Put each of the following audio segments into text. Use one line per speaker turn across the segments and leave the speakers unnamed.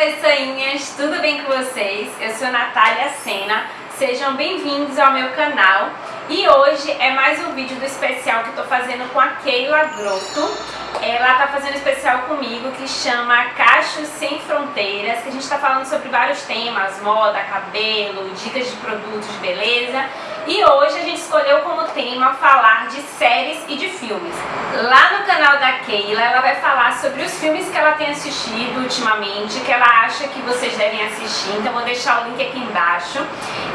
pessoinhas, tudo bem com vocês? Eu sou Natália Sena, sejam bem-vindos ao meu canal e hoje é mais um vídeo do especial que eu tô fazendo com a Keila Grotto ela tá fazendo um especial comigo que chama Cachos Sem Fronteiras que a gente tá falando sobre vários temas, moda, cabelo, dicas de produtos de beleza e hoje a gente escolheu como tema falar de séries e de filmes. Lá no canal da Keila, ela vai falar sobre os filmes que ela tem assistido ultimamente, que ela acha que vocês devem assistir, então vou deixar o link aqui embaixo.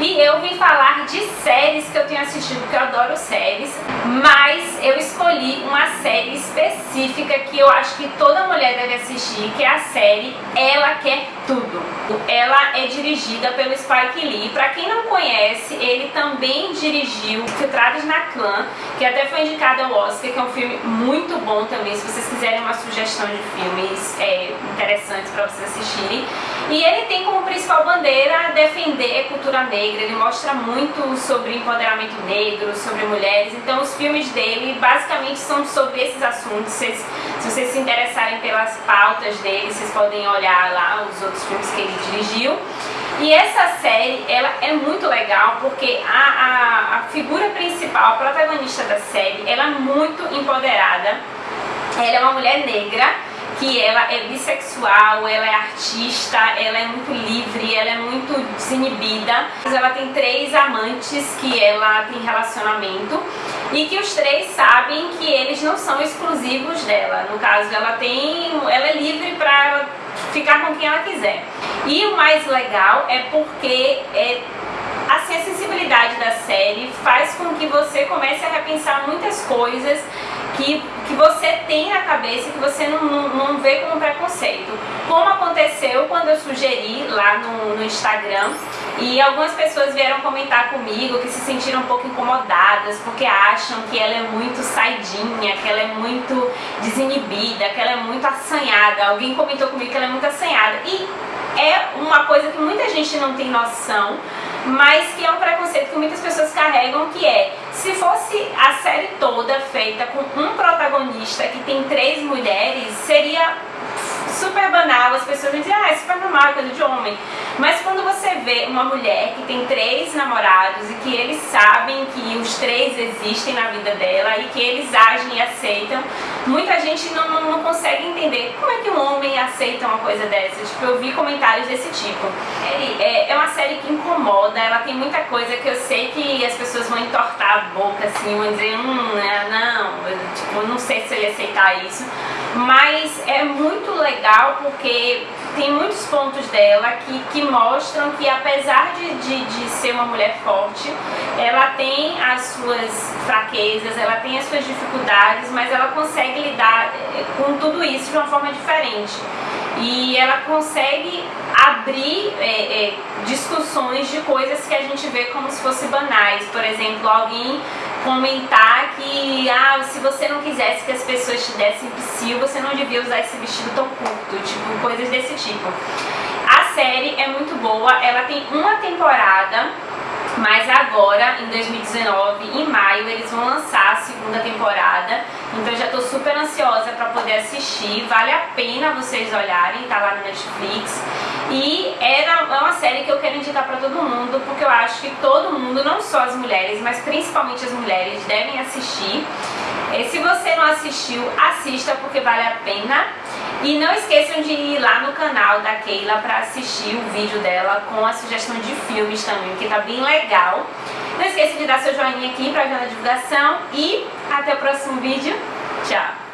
E eu vim falar de séries que eu tenho assistido, porque eu adoro séries, mas eu escolhi uma série específica que eu acho que toda mulher deve assistir, que é a série Ela Quer Tudo. Ela é dirigida pelo Spike Lee. Pra quem não conhece, ele também dirigiu Filtrados na Clã, que até foi indicado ao Oscar, que é um filme muito bom também, se vocês quiserem uma sugestão de filmes é, interessantes para vocês assistirem. E ele tem como principal bandeira defender a cultura negra, ele mostra muito sobre empoderamento negro, sobre mulheres, então os filmes dele basicamente são sobre esses assuntos, se vocês se interessarem pelas pautas dele, vocês podem olhar lá os outros filmes que ele dirigiu. E essa série, ela é muito legal porque a, a, a figura principal, a protagonista da série, ela é muito empoderada. Ela é uma mulher negra que ela é bissexual, ela é artista, ela é muito livre, ela é muito desinibida. Ela tem três amantes que ela tem relacionamento e que os três sabem que eles não são exclusivos dela. No caso, ela tem, ela é livre para ficar com quem ela quiser. E o mais legal é porque é, assim, a sensibilidade da série faz com que você comece a repensar muitas coisas que, que você tem na cabeça que você não, não, não, vê como preconceito. Como aconteceu quando eu sugeri lá no, no Instagram e algumas pessoas vieram comentar comigo que se sentiram um pouco incomodadas porque acham que ela é muito saidinha, que ela é muito desinibida, que ela é muito assanhada. Alguém comentou comigo que ela é muito assanhada. E é uma coisa que muita gente não tem noção, mas que é um preconceito que muitas pessoas carregam, que é, se fosse a série toda feita com um protagonista que tem três mulheres, seria super banal, as pessoas dizem, ah, é super normal, é coisa de homem. Mas quando você vê uma mulher que tem três namorados e que eles sabem que os três existem na vida dela e que eles agem e aceitam, muita gente não, não, não consegue entender como é que um homem aceita uma coisa dessa. Tipo, eu vi comentários desse tipo. É, é uma série que incomoda, ela tem muita coisa que eu sei que as pessoas vão entortar a boca assim, vão dizer, hum, né, não, eu, tipo, não sei se ele aceitar isso. Mas é muito legal porque tem muitos pontos dela que, que mostram que apesar de, de, de, ser uma mulher forte, ela tem as suas fraquezas, ela tem as suas dificuldades, mas ela consegue lidar eh, com tudo isso de uma forma diferente. E ela consegue abrir é, é, discussões de coisas que a gente vê como se fossem banais. Por exemplo, alguém comentar que ah, se você não quisesse que as pessoas te dessem psil, você não devia usar esse vestido tão curto, tipo, coisas desse tipo. A série é muito boa, ela tem uma temporada, mas agora, em 2019, em maio, eles vão lançar a segunda temporada. Então já tô super ansiosa pra poder assistir. Vale a pena vocês olharem, tá lá no Netflix. E é uma série que eu quero indicar pra todo mundo, porque eu acho que todo mundo, não só as mulheres, mas principalmente as mulheres, devem assistir. E se você não assistiu, assista porque vale a pena. E não esqueçam de ir lá no canal da Keila para assistir o vídeo dela com a sugestão de filmes também, que tá bem legal. Não esqueça de dar seu joinha aqui para ajudar na divulgação e até o próximo vídeo. Tchau!